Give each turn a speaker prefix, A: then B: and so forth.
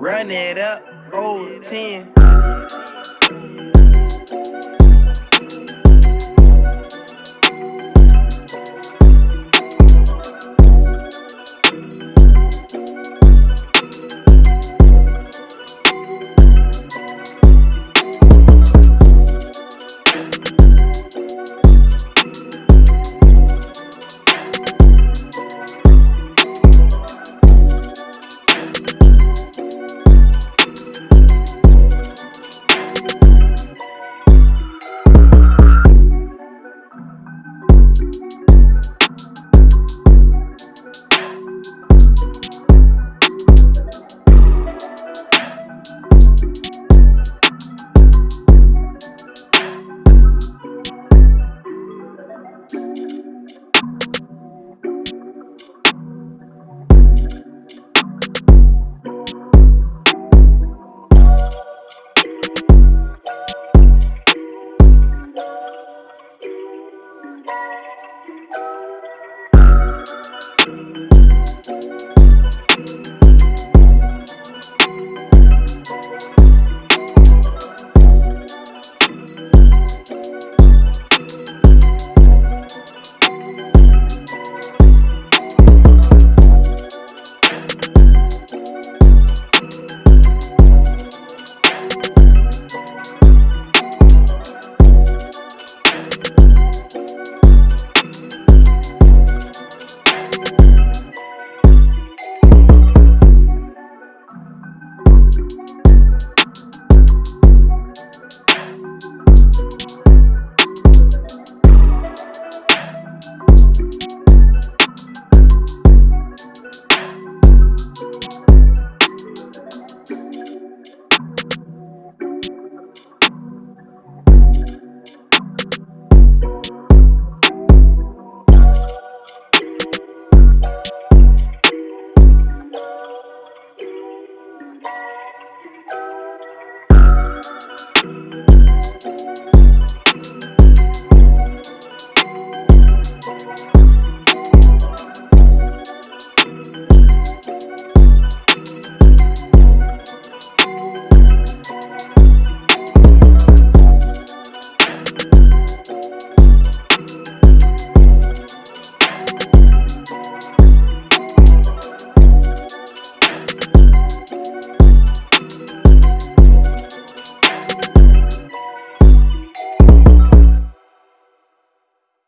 A: Run it up, old 10.